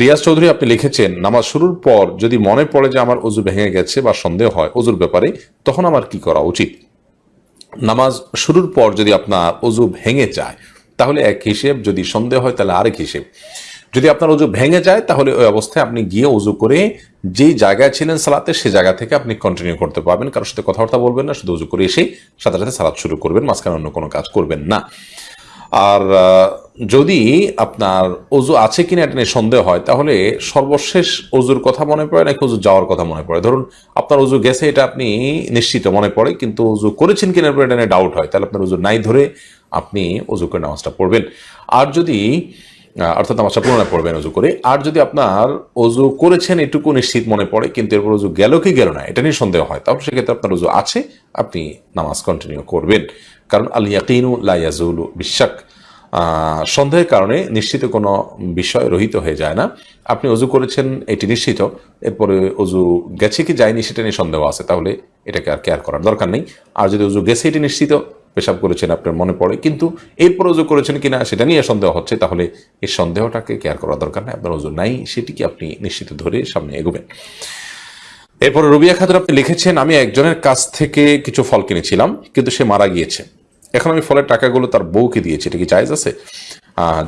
রিয়াজ চৌধুরী আপনি লিখেছেন, নামাজ শুরুর পর যদি মনে পড়ে যে আমার অজু ভেঙে গেছে বা সন্দেহ হয় অজুর ব্যাপারে, তখন আমার কি করা উচিত? নামাজ শুরুর পর যদি আপনার অজু ভেঙে যায়, তাহলে এক হিসেব, যদি সন্দেহ হয় তাহলে আরেক হিসেব। যদি আপনার অজু ভেঙে যায়, তাহলে ওই অবস্থায় আপনি গিয়ে অজু করে যেই জায়গায় ছিলেন সালাতে, সে জায়গা থেকে আপনি কন্টিনিউ করতে পারবেন। কারোর সাথে কথাবার্তা বলবেন না, শুধু অজু করে এসেই সাথে সাথে সালাত শুরু করবেন, মাঝখানে অন্য কোনো কাজ করবেন না। আর যদি আপনার অজু আছে কিনা এটা নিয়ে সন্দেহ হয়, তাহলে সর্বশেষ অজুর কথা মনে পড়ে নাকি অজু যাওয়ার কথা মনে পড়ে? ধরুন, আপনার অজু গেছে এটা আপনি নিশ্চিত মনে পড়ে, কিন্তু অজু করেছেন কিনা এরপর এটা নিয়ে ডাউট হয়, তাহলে আপনার অজু নাই ধরে আপনি অজু করে নামাজটা পড়বেন। আর যদি অর্থাৎ নামাজটা পুনরায় পড়বেন অজু করে, আর যদি আপনার অজু করেছেন এটুকু নিশ্চিত মনে পড়ে, কিন্তু এরপর অজু গেল কি গেল না, এটা নিয়ে সন্দেহ হয়, তাহলে সেক্ষেত্রে আপনার অজু আছে, আপনি নামাজ কন্টিনিউ করবেন। কারণ আল ইয়াকিনু লা ইয়াজুলু বিশ্বাক সন্দেহের কারণে নিশ্চিত কোনো বিষয় রহিত হয়ে যায় না। আপনি অজু করেছেন, এটি নিশ্চিত। এরপরে অজু গেছে কি যায়নি সেটা নিয়ে সন্দেহ আছে, তাহলে এটাকে আর কেয়ার করার দরকার নেই। আর যদি অজু গেছে, এটি নিশ্চিত। পেশাব করেছেন, আপনার মনে পড়ে। কিন্তু এরপর অজু করেছেন কিনা সেটা নিয়ে সন্দেহ হচ্ছে, তাহলে এই সন্দেহটাকে কেয়ার করার দরকার নেই। আপনার অজু নাই সেটিকে আপনি নিশ্চিত ধরে সামনে এগোবেন? এরপর রবিয়া খাতুন আপনি লিখেছেন, আমি একজনের কাছ থেকে কিছু ফল কিনেছিলাম, কিন্তু সে মারা গিয়েছে। এখন আমি ফলের টাকাগুলো তার বউকে দিয়েছি, এটা কি জায়েজ আছে?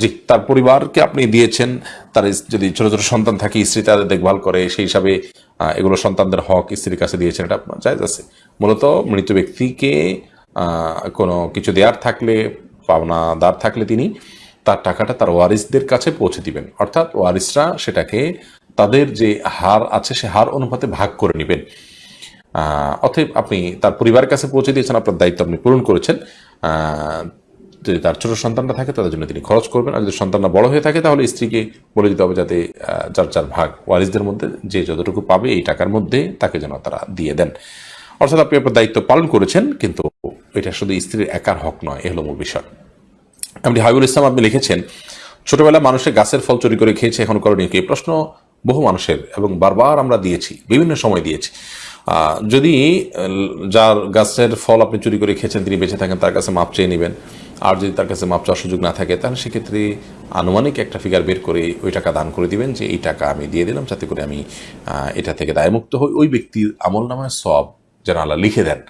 জি, তার পরিবারকে আপনি দিয়েছেন, তার যদি ছোট ছোট সন্তান থাকে, স্ত্রী তাদের দেখভাল করে, সেই হিসাবে এগুলো সন্তানদের হক স্ত্রীর কাছে দিয়েছেন, এটা আপনার জায়েজ আছে। মূলত মৃত ব্যক্তিকে কোনো কিছু দেয়ার থাকলে, পাওনাদার থাকলে তিনি তার টাকাটা তার ওয়ারিসদের কাছে পৌঁছে দিবেন। অর্থাৎ ওয়ারিসরা সেটাকে তাদের যে হার আছে, সে হার অনুপাতে ভাগ করে নেবেন। অতএব আপনি তার পরিবারের কাছে পৌঁছে দিয়েছেন, আপনার দায়িত্ব আপনি পূরণ করেছেন। যদি তার ছোট সন্তানটা থাকে, তাদের জন্য তিনি খরচ করবেন। আর যদি সন্তানটা বড় হয়ে থাকে, তাহলে স্ত্রীকে বলে দিতে হবে যাতে যার যার ভাগ ওয়ারিসদের মধ্যে যে যতটুকু পাবে এই টাকার মধ্যে তাকে যেন তারা দিয়ে দেন। অর্থাৎ আপনি আপনার দায়িত্ব পালন করেছেন, কিন্তু এটা শুধু স্ত্রীর একার হক নয়, এ হলো মূল বিষয়। এমনি হাবিবুল ইসলাম আপনি লিখেছেন, ছোটবেলা মানুষের গাছের ফল চুরি করে খেয়েছে, এখন করেনি কি? প্রশ্ন বহু মানুষের, এবং বারবার আমরা দিয়েছি, বিভিন্ন সময় দিয়েছি। যদি যার গাছের ফল আপনি চুরি করে খেয়েছেন, তিনি বেঁচে থাকেন, তার কাছে মাপ চেয়ে নেবেন। আর যদি তার কাছে মাপ চাওয়ার সুযোগ না থাকে, তাহলে সেক্ষেত্রে আনুমানিক একটা ফিগার বের করে ওই টাকা দান করে দিবেন যে, এই টাকা আমি দিয়ে দিলাম, যাতে করে আমি এটা থেকে দায়মুক্ত হই। ওই ব্যক্তির আমল নামায় সব যেন আল্লাহ লিখে দেন,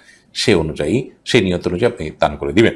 সে অনুযায়ী সেই নিয়ত অনুযায়ী আপনি দান করে দিবেন।